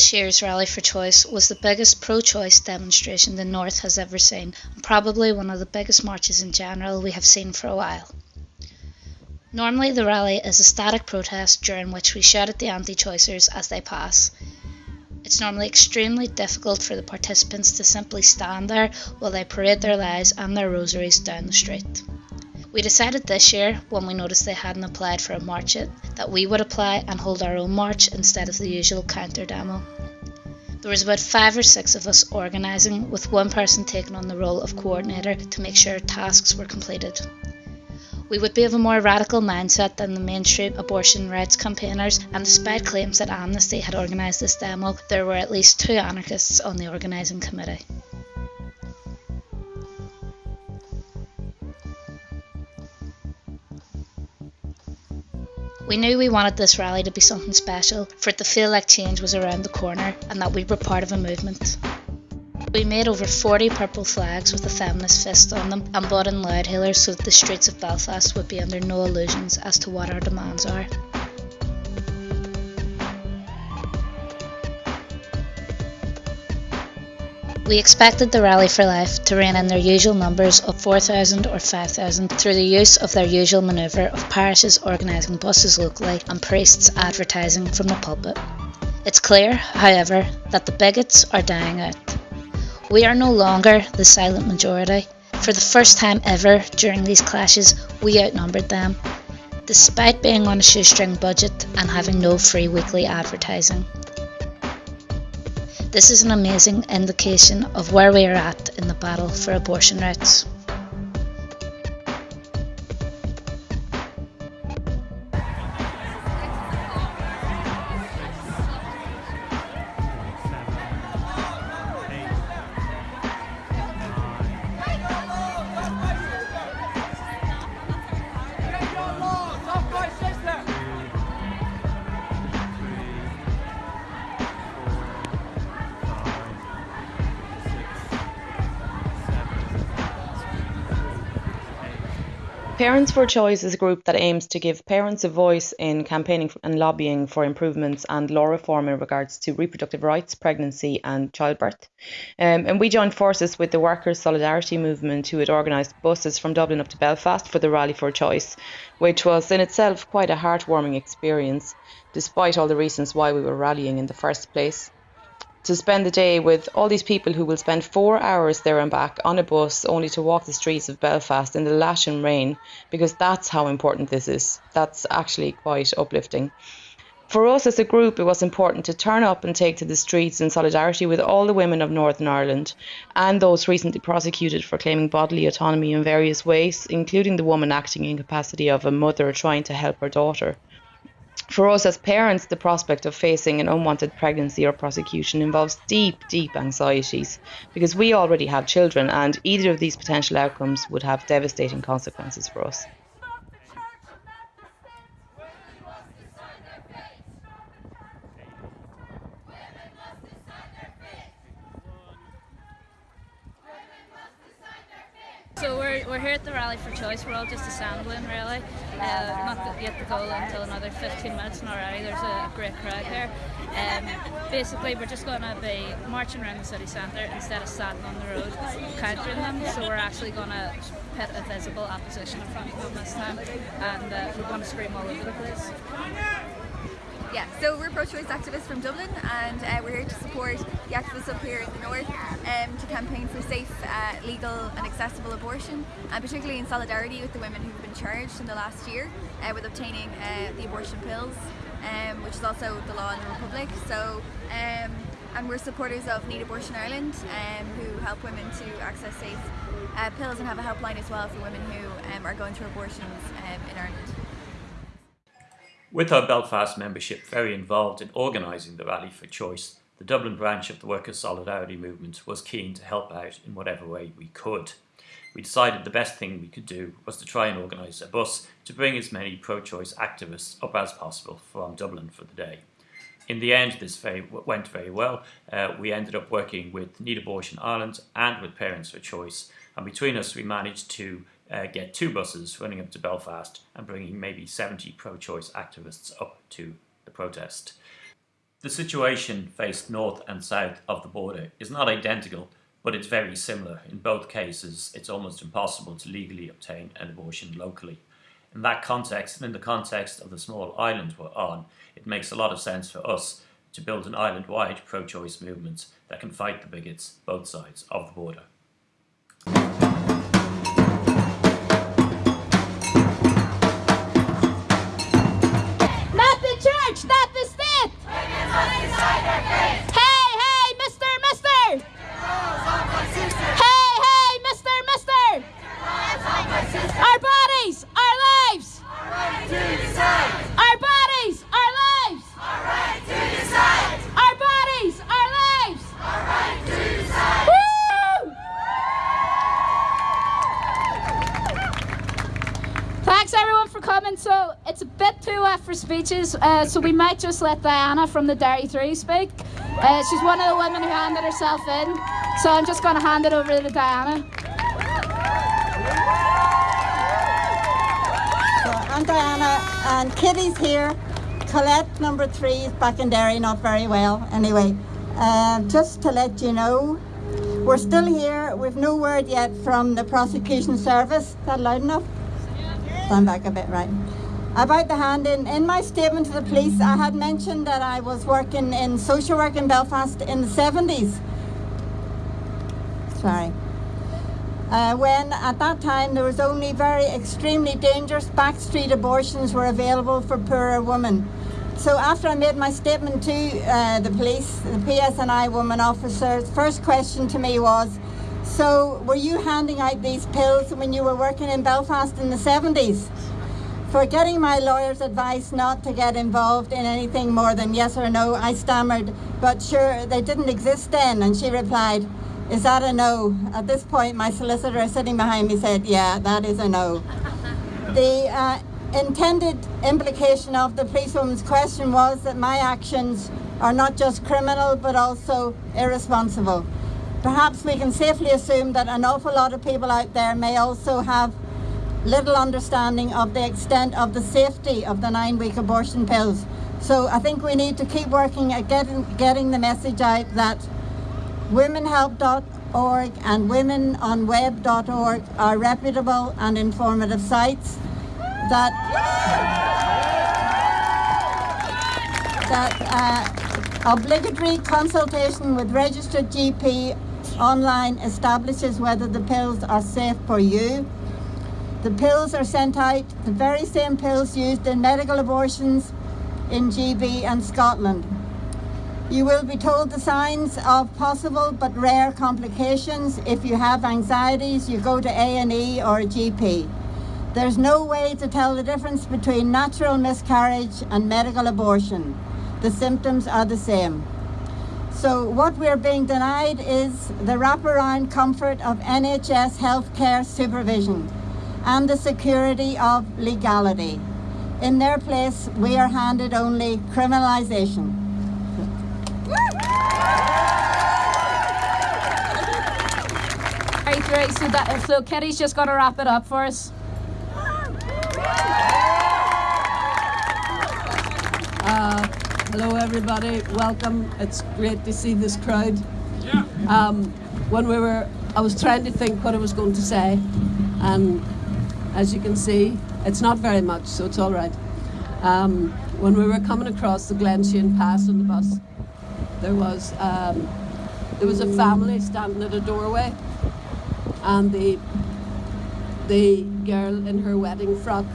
This year's Rally for Choice was the biggest pro choice demonstration the North has ever seen, and probably one of the biggest marches in general we have seen for a while. Normally, the rally is a static protest during which we shout at the anti choicers as they pass. It's normally extremely difficult for the participants to simply stand there while they parade their lies and their rosaries down the street. We decided this year, when we noticed they hadn't applied for a march it, that we would apply and hold our own march instead of the usual counter demo. There was about five or six of us organising, with one person taking on the role of coordinator to make sure tasks were completed. We would be of a more radical mindset than the mainstream abortion rights campaigners, and despite claims that Amnesty had organised this demo, there were at least two anarchists on the organising committee. We knew we wanted this rally to be something special, for it to feel like change was around the corner and that we were part of a movement. We made over 40 purple flags with a feminist fist on them and bought in loud hailers so that the streets of Belfast would be under no illusions as to what our demands are. We expected the Rally for Life to rein in their usual numbers of 4,000 or 5,000 through the use of their usual manoeuvre of parishes organising buses locally and priests advertising from the pulpit. It's clear, however, that the bigots are dying out. We are no longer the silent majority. For the first time ever during these clashes, we outnumbered them, despite being on a shoestring budget and having no free weekly advertising. This is an amazing indication of where we are at in the battle for abortion rights. Parents for Choice is a group that aims to give parents a voice in campaigning and lobbying for improvements and law reform in regards to reproductive rights, pregnancy, and childbirth. Um, and we joined forces with the Workers' Solidarity Movement, who had organised buses from Dublin up to Belfast for the Rally for Choice, which was in itself quite a heartwarming experience, despite all the reasons why we were rallying in the first place to spend the day with all these people who will spend four hours there and back on a bus only to walk the streets of Belfast in the lashing rain because that's how important this is. That's actually quite uplifting. For us as a group, it was important to turn up and take to the streets in solidarity with all the women of Northern Ireland and those recently prosecuted for claiming bodily autonomy in various ways, including the woman acting in capacity of a mother trying to help her daughter. For us as parents, the prospect of facing an unwanted pregnancy or prosecution involves deep, deep anxieties because we already have children and either of these potential outcomes would have devastating consequences for us. So we're, here at the Rally for Choice. We're all just assembling, really. Uh, not yet to go until another 15 minutes, and already there's a great crowd here. Um, basically, we're just going to be marching around the city centre instead of standing on the road countering them. So we're actually going to put a visible opposition in front of them this time, and uh, we're going to scream all over the place. Yeah, so we're pro-choice activists from Dublin and uh, we're here to support the activists up here in the north um, to campaign for safe, uh, legal and accessible abortion and particularly in solidarity with the women who've been charged in the last year uh, with obtaining uh, the abortion pills um, which is also the law in the Republic. So, um, and we're supporters of Need Abortion Ireland um, who help women to access safe uh, pills and have a helpline as well for women who um, are going through abortions um, in Ireland. With our Belfast membership very involved in organising the Rally for Choice, the Dublin branch of the Workers' Solidarity Movement was keen to help out in whatever way we could. We decided the best thing we could do was to try and organise a bus to bring as many pro-choice activists up as possible from Dublin for the day. In the end, this very, went very well. Uh, we ended up working with Need Abortion Ireland and with Parents for Choice, and between us we managed to uh, get two buses running up to Belfast and bringing maybe 70 pro-choice activists up to the protest. The situation faced north and south of the border is not identical, but it's very similar. In both cases, it's almost impossible to legally obtain an abortion locally. In that context, and in the context of the small island we're on, it makes a lot of sense for us to build an island-wide pro-choice movement that can fight the bigots both sides of the border. Wet for speeches, uh, so we might just let Diana from the Derry 3 speak. Uh, she's one of the women who handed herself in, so I'm just going to hand it over to Diana. So I'm Diana, and Kitty's here. Colette, number three, is back in Derry, not very well. Anyway, uh, just to let you know, we're still here. We've no word yet from the prosecution service. Is that loud enough? Stand back a bit, right. About the hand in, in my statement to the police, I had mentioned that I was working in social work in Belfast in the 70s. Sorry. Uh, when at that time there was only very extremely dangerous backstreet abortions were available for poorer women. So after I made my statement to uh, the police, the PSNI woman officer's first question to me was, so were you handing out these pills when you were working in Belfast in the 70s? For getting my lawyer's advice not to get involved in anything more than yes or no, I stammered, but sure, they didn't exist then. And she replied, is that a no? At this point, my solicitor sitting behind me said, yeah, that is a no. the uh, intended implication of the policewoman's question was that my actions are not just criminal, but also irresponsible. Perhaps we can safely assume that an awful lot of people out there may also have little understanding of the extent of the safety of the nine-week abortion pills. So I think we need to keep working at getting, getting the message out that womenhelp.org and womenonweb.org are reputable and informative sites that that uh, obligatory consultation with registered GP online establishes whether the pills are safe for you. The pills are sent out, the very same pills used in medical abortions in GB and Scotland. You will be told the signs of possible but rare complications. If you have anxieties, you go to A&E or a GP. There's no way to tell the difference between natural miscarriage and medical abortion. The symptoms are the same. So what we're being denied is the wraparound comfort of NHS healthcare supervision and the security of legality. In their place, we are handed only criminalisation. Derry 3, so, that, so Kitty's just going to wrap it up for us. Uh, hello, everybody. Welcome. It's great to see this crowd. Um, when we were, I was trying to think what I was going to say, and as you can see, it's not very much, so it's all right. Um, when we were coming across the Glenshane Pass on the bus, there was um, there was a family standing at a doorway, and the the girl in her wedding frock,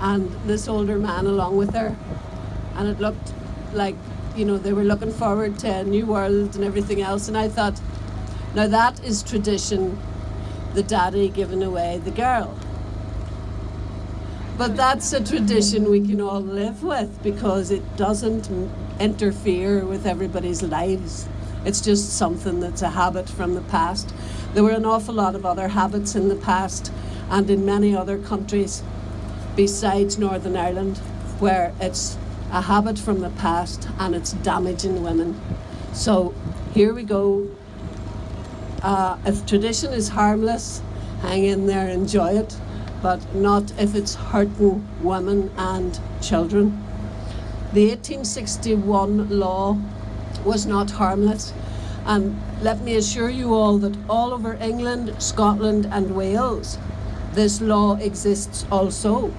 and this older man along with her, and it looked like you know they were looking forward to a new world and everything else, and I thought, now that is tradition, the daddy giving away the girl. But that's a tradition we can all live with because it doesn't interfere with everybody's lives. It's just something that's a habit from the past. There were an awful lot of other habits in the past and in many other countries besides Northern Ireland where it's a habit from the past and it's damaging women. So here we go. Uh, if tradition is harmless, hang in there, enjoy it, but not if it's hurting women and children. The 1861 law was not harmless. And let me assure you all that all over England, Scotland, and Wales, this law exists also.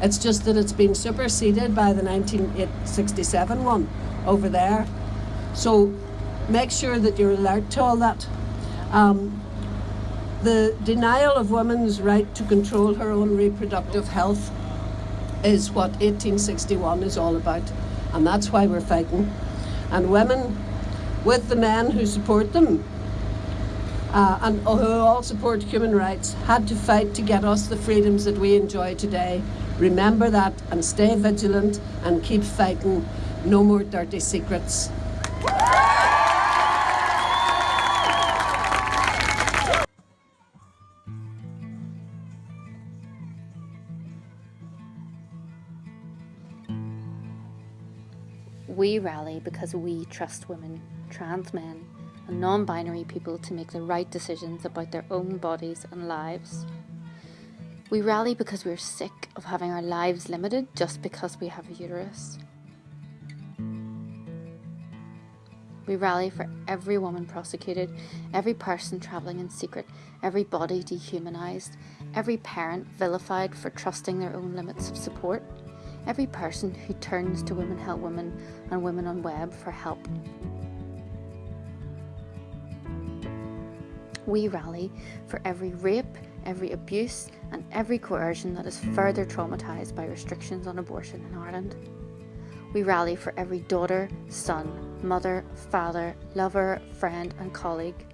It's just that it's been superseded by the 1967 one over there. So make sure that you're alert to all that. Um, the denial of women's right to control her own reproductive health is what 1861 is all about, and that's why we're fighting. And women, with the men who support them, uh, and who all support human rights, had to fight to get us the freedoms that we enjoy today. Remember that and stay vigilant and keep fighting. No more dirty secrets. We rally because we trust women, trans men, and non binary people to make the right decisions about their own bodies and lives. We rally because we're sick of having our lives limited just because we have a uterus. We rally for every woman prosecuted, every person travelling in secret, every body dehumanised, every parent vilified for trusting their own limits of support, every person who turns to Women Help Women and Women on Web for help. We rally for every rape, every abuse, and every coercion that is further traumatised by restrictions on abortion in Ireland. We rally for every daughter, son, mother, father, lover, friend, and colleague,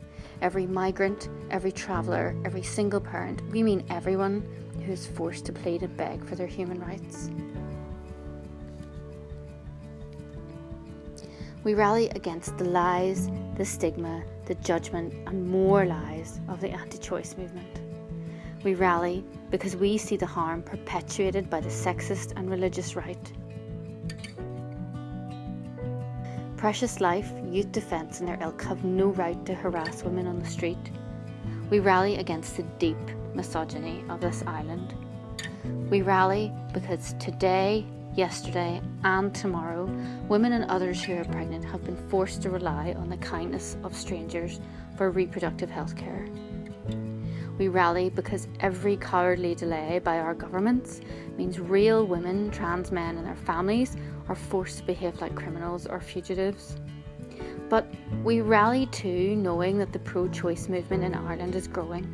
every migrant, every traveller, every single parent. We mean everyone who is forced to plead and beg for their human rights. We rally against the lies, the stigma, the judgment, and more lies of the anti choice movement. We rally because we see the harm perpetuated by the sexist and religious right. Precious Life, Youth Defence, and their ilk have no right to harass women on the street. We rally against the deep misogyny of this island. We rally because today yesterday, and tomorrow, women and others who are pregnant have been forced to rely on the kindness of strangers for reproductive health care. We rally because every cowardly delay by our governments means real women, trans men, and their families are forced to behave like criminals or fugitives. But we rally too, knowing that the pro choice movement in Ireland is growing.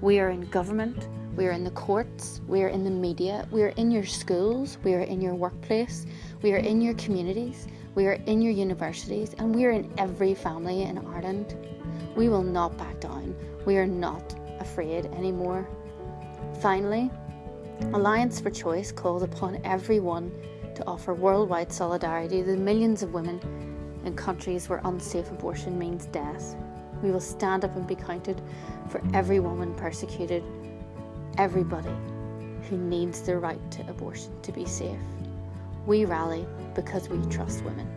We are in government, we are in the courts, we are in the media, we are in your schools, we are in your workplace, we are in your communities, we are in your universities, and we are in every family in Ireland. We will not back down. We are not afraid anymore. Finally, Alliance for Choice calls upon everyone to offer worldwide solidarity to the millions of women in countries where unsafe abortion means death. We will stand up and be counted for every woman persecuted everybody who needs the right to abortion to be safe. We rally because we trust women.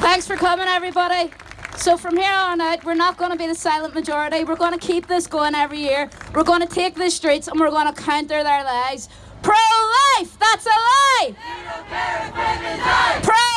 Thanks for coming, everybody. So from here on out, we're not going to be the silent majority. We're going to keep this going every year. We're going to take the streets and we're going to counter their lies. Pro life! That's a lie! Pray!